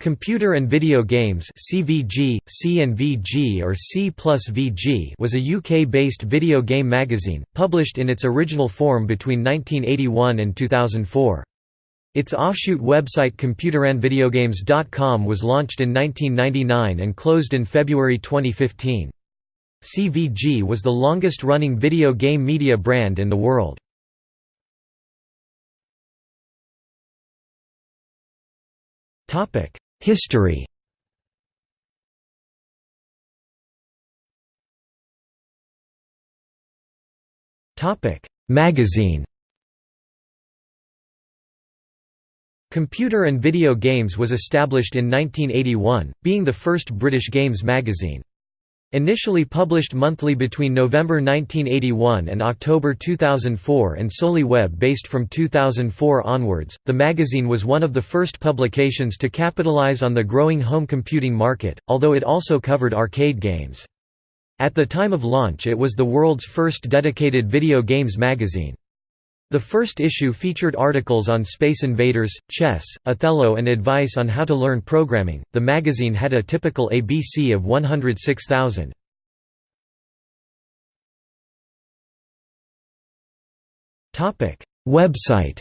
Computer and Video Games CVG, C&VG or C VG was a UK-based video game magazine, published in its original form between 1981 and 2004. Its offshoot website computerandvideogames.com was launched in 1999 and closed in February 2015. CVG was the longest-running video game media brand in the world. History. Magazine. Computer and Video Games was established in 1981, being the first British games magazine. Initially published monthly between November 1981 and October 2004 and solely web-based from 2004 onwards, the magazine was one of the first publications to capitalize on the growing home computing market, although it also covered arcade games. At the time of launch it was the world's first dedicated video games magazine. The first issue featured articles on Space Invaders, chess, Othello, and advice on how to learn programming. The magazine had a typical ABC of 106,000. Topic: Website.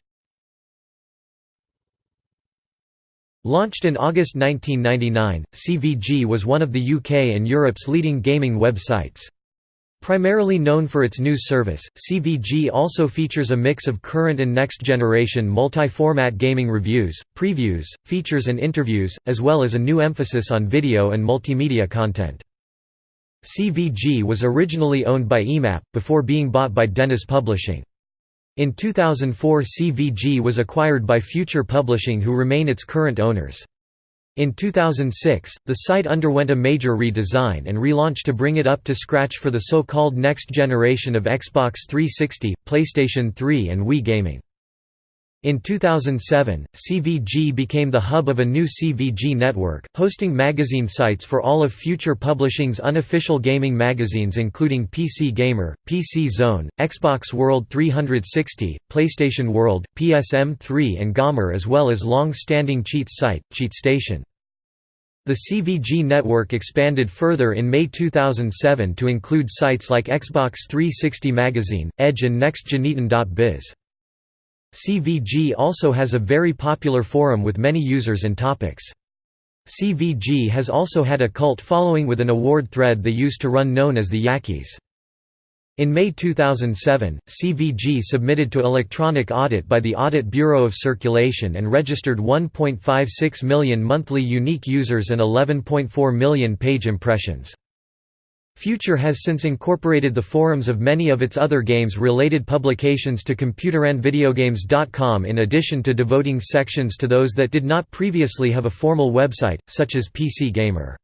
Launched in August 1999, CVG was one of the UK and Europe's leading gaming websites. Primarily known for its news service, CVG also features a mix of current and next-generation multi-format gaming reviews, previews, features and interviews, as well as a new emphasis on video and multimedia content. CVG was originally owned by EMAP, before being bought by Dennis Publishing. In 2004 CVG was acquired by Future Publishing who remain its current owners. In 2006, the site underwent a major redesign and relaunch to bring it up to scratch for the so-called next generation of Xbox 360, PlayStation 3 and Wii gaming. In 2007, CVG became the hub of a new CVG network, hosting magazine sites for all of Future Publishing's unofficial gaming magazines including PC Gamer, PC Zone, Xbox World 360, PlayStation World, PSM3 and Gamer as well as long-standing cheats site, CheatStation. The CVG network expanded further in May 2007 to include sites like Xbox 360 Magazine, Edge and NextGeneton.biz. CVG also has a very popular forum with many users and topics. CVG has also had a cult following with an award thread they used to run known as the Yakis. In May 2007, CVG submitted to electronic audit by the Audit Bureau of Circulation and registered 1.56 million monthly unique users and 11.4 million page impressions. Future has since incorporated the forums of many of its other games-related publications to computerandvideogames.com in addition to devoting sections to those that did not previously have a formal website, such as PC Gamer.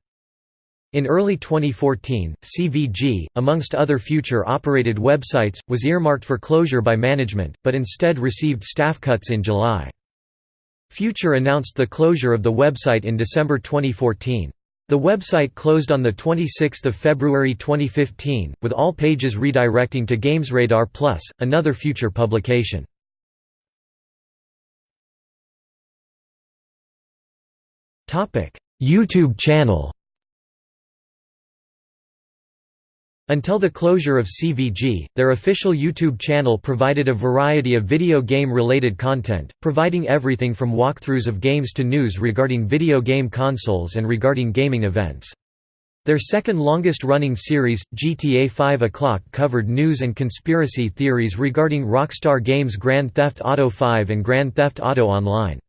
In early 2014, CVG, amongst other Future-operated websites, was earmarked for closure by management, but instead received staff cuts in July. Future announced the closure of the website in December 2014. The website closed on 26 February 2015, with all pages redirecting to GamesRadar Plus, another future publication. YouTube channel Until the closure of CVG, their official YouTube channel provided a variety of video game-related content, providing everything from walkthroughs of games to news regarding video game consoles and regarding gaming events. Their second longest-running series, GTA 5 O'Clock covered news and conspiracy theories regarding Rockstar Games' Grand Theft Auto 5 and Grand Theft Auto Online.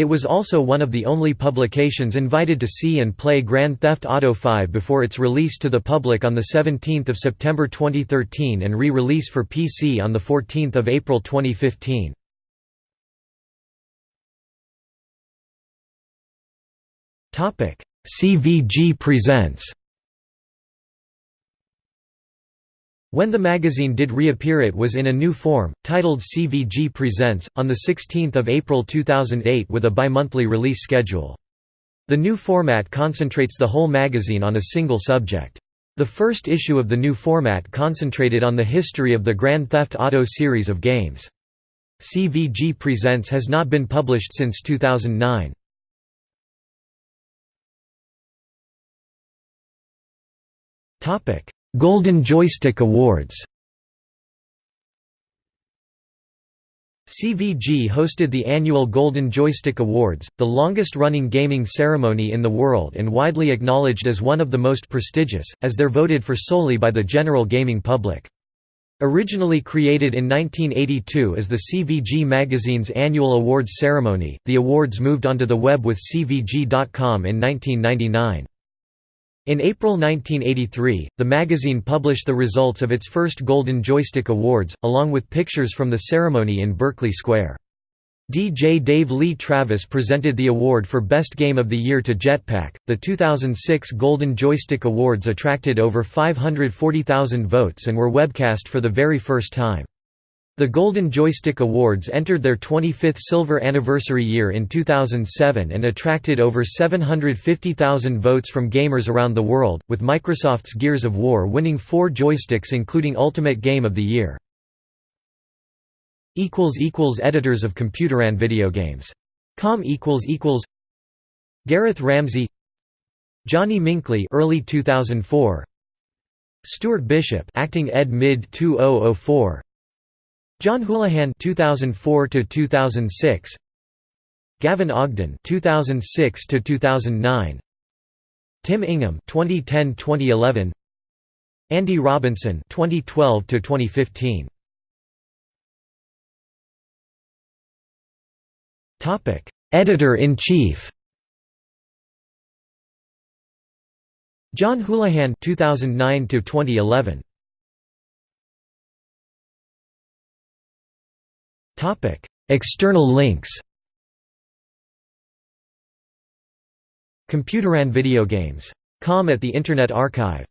It was also one of the only publications invited to see and play Grand Theft Auto V before its release to the public on 17 September 2013 and re-release for PC on 14 April 2015. CVG presents When the magazine did reappear it was in a new form, titled CVG Presents, on 16 April 2008 with a bimonthly release schedule. The new format concentrates the whole magazine on a single subject. The first issue of the new format concentrated on the history of the Grand Theft Auto series of games. CVG Presents has not been published since 2009. Topic: Golden Joystick Awards CVG hosted the annual Golden Joystick Awards, the longest-running gaming ceremony in the world and widely acknowledged as one of the most prestigious, as they're voted for solely by the general gaming public. Originally created in 1982 as the CVG magazine's annual awards ceremony, the awards moved onto the web with CVG.com in 1999. In April 1983, the magazine published the results of its first Golden Joystick Awards, along with pictures from the ceremony in Berkeley Square. DJ Dave Lee Travis presented the award for Best Game of the Year to Jetpac. The 2006 Golden Joystick Awards attracted over 540,000 votes and were webcast for the very first time. The Golden Joystick Awards entered their 25th silver anniversary year in 2007 and attracted over 750,000 votes from gamers around the world, with Microsoft's Gears of War winning four joysticks including Ultimate Game of the Year. Editors of Computeran video games. Com Gareth Ramsey Johnny Minkley early 2004 Stuart Bishop acting ed mid 2004 John Houlihan 2004 to 2006 Gavin Ogden 2006 to 2009 Tim Ingham 2010-2011 Andy Robinson 2012 to 2015 Topic Editor in Chief John Houlihan 2009 to 2011 External links Computeran video games. Com at the Internet Archive